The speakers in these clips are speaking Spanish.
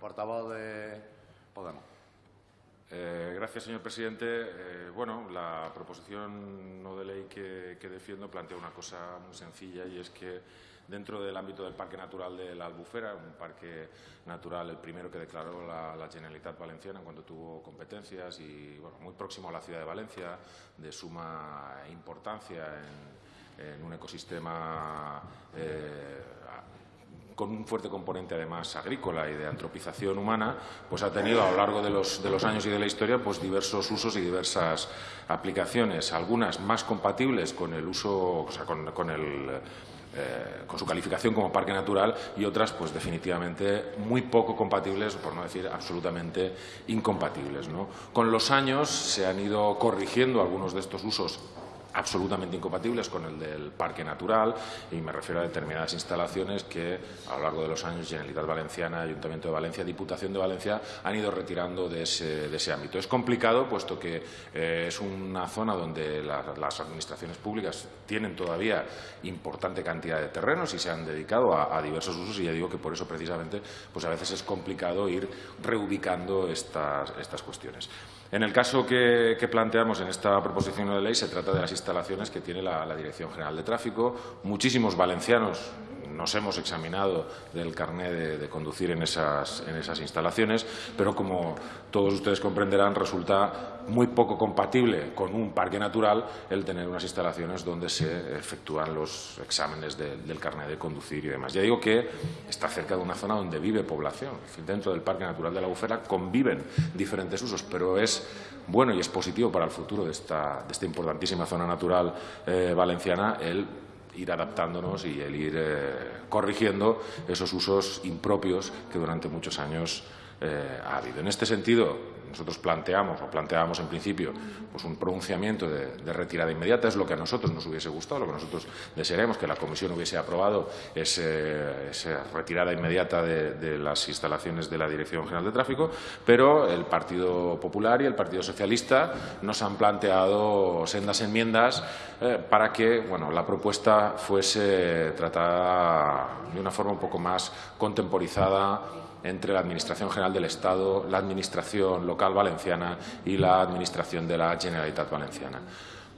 portavoz de Podemos. Eh, gracias, señor presidente. Eh, bueno, la proposición no de ley que, defiendo plantea una cosa muy sencilla y es que dentro del ámbito del Parque Natural de la Albufera, un parque natural, el primero que declaró la, Generalitat Valenciana cuando tuvo competencias y bueno, muy próximo a la ciudad de Valencia, de suma importancia en, en un ecosistema eh, con un fuerte componente además agrícola y de antropización humana, pues ha tenido a lo largo de los, de los años y de la historia pues diversos usos y diversas aplicaciones, algunas más compatibles con el uso, o sea, con, con el eh, con su calificación como parque natural y otras, pues definitivamente muy poco compatibles, por no decir absolutamente incompatibles. Con los años se han ido corrigiendo algunos de estos usos absolutamente incompatibles con el del parque natural y me refiero a determinadas instalaciones que a lo largo de los años Generalitat Valenciana, Ayuntamiento de Valencia, Diputación de Valencia han ido retirando de ese, ámbito. Es complicado puesto que eh, es una zona donde la, las administraciones públicas tienen todavía importante cantidad de terrenos y se han dedicado a, a, diversos usos y ya digo que por eso precisamente pues a veces es complicado ir reubicando estas, estas cuestiones. En el caso que, que, planteamos en esta proposición de ley se trata de las instalaciones que tiene la, la Dirección General de Tráfico. Muchísimos valencianos nos hemos examinado del carné de, conducir en esas, en esas, instalaciones, pero como todos ustedes comprenderán, resulta muy poco compatible con un parque natural el tener unas instalaciones donde se efectúan los exámenes de, del carné de conducir y demás. Ya digo que está cerca de una zona donde vive población. Dentro del Parque Natural de la Bufera conviven diferentes usos, pero es bueno y es positivo para el futuro de esta, de esta importantísima zona natural eh, valenciana el ir adaptándonos y el ir eh, corrigiendo esos usos impropios que durante muchos años eh, ha habido. En este sentido, nosotros planteamos, o planteábamos en principio, pues un pronunciamiento de, retirada inmediata, es lo que a nosotros nos hubiese gustado, lo que nosotros desearíamos, que la Comisión hubiese aprobado esa retirada inmediata de, de, las instalaciones de la Dirección General de Tráfico, pero el Partido Popular y el Partido Socialista nos han planteado sendas enmiendas eh, para que bueno, la propuesta fuese tratada de una forma un poco más contemporizada entre la Administración General del Estado, la Administración local valenciana y la Administración de la Generalitat Valenciana.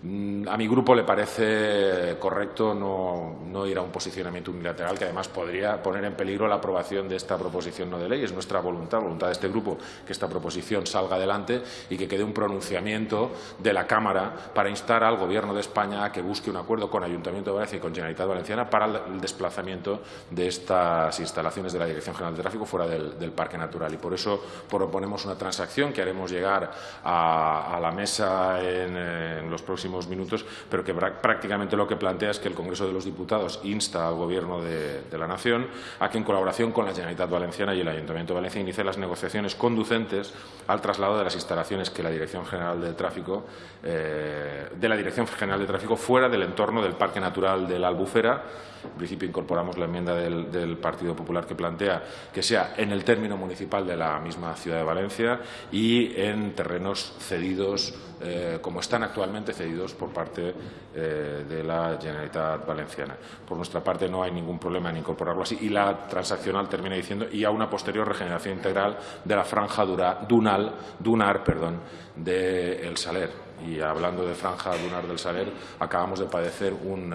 Mm, a mi grupo le parece correcto no, no, ir a un posicionamiento unilateral que además podría poner en peligro la aprobación de esta proposición no de ley. Es nuestra voluntad, voluntad de este grupo, que esta proposición salga adelante y que quede un pronunciamiento de la Cámara para instar al Gobierno de España a que busque un acuerdo con Ayuntamiento de Valencia y con Generalitat Valenciana para el desplazamiento de estas instalaciones de la Dirección General de Tráfico fuera del, Parque Natural. Y por eso proponemos una transacción que haremos llegar a, la mesa en los próximos minutos, pero que prácticamente lo que plantea es que el Congreso de los Diputados insta al Gobierno de, la Nación a que, en colaboración con la Generalitat Valenciana y el Ayuntamiento de Valencia, inicie las negociaciones conducentes al traslado de las instalaciones que la Dirección General de Tráfico, eh, de la Dirección General de Tráfico fuera del entorno del Parque Natural de la Albufera. En principio incorporamos la enmienda del, del Partido Popular que plantea que sea en el término municipal de la misma ciudad de Valencia y en terrenos cedidos, eh, como están actualmente cedidos por parte eh, de la Generalitat Valenciana. Por nuestra parte no hay ningún problema en incorporarlo así y la transaccional termina diciendo y a una posterior regeneración integral de la franja dunal, dunar perdón, de El Saler. Y hablando de franja dunar del Saler, acabamos de padecer un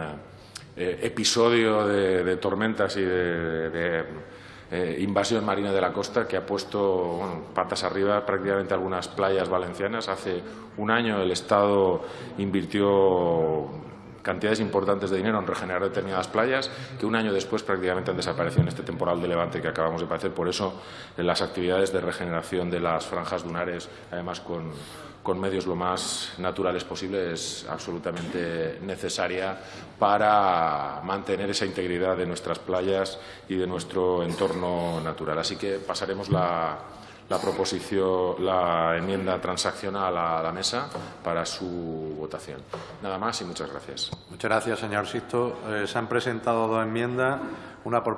eh, episodio de, tormentas y de eh, invasión marina de la costa que ha puesto bueno, patas arriba prácticamente algunas playas valencianas. Hace un año el Estado invirtió cantidades importantes de dinero en regenerar determinadas playas que un año después prácticamente han desaparecido en este temporal de levante que acabamos de padecer. Por eso las actividades de regeneración de las franjas dunares, además con, con medios lo más naturales posible, es absolutamente necesaria para mantener esa integridad de nuestras playas y de nuestro entorno natural. Así que pasaremos la la proposición, la enmienda transaccional a la mesa para su votación. Nada más y muchas gracias. Muchas gracias, señor Sisto. Eh, se han presentado dos enmiendas, una por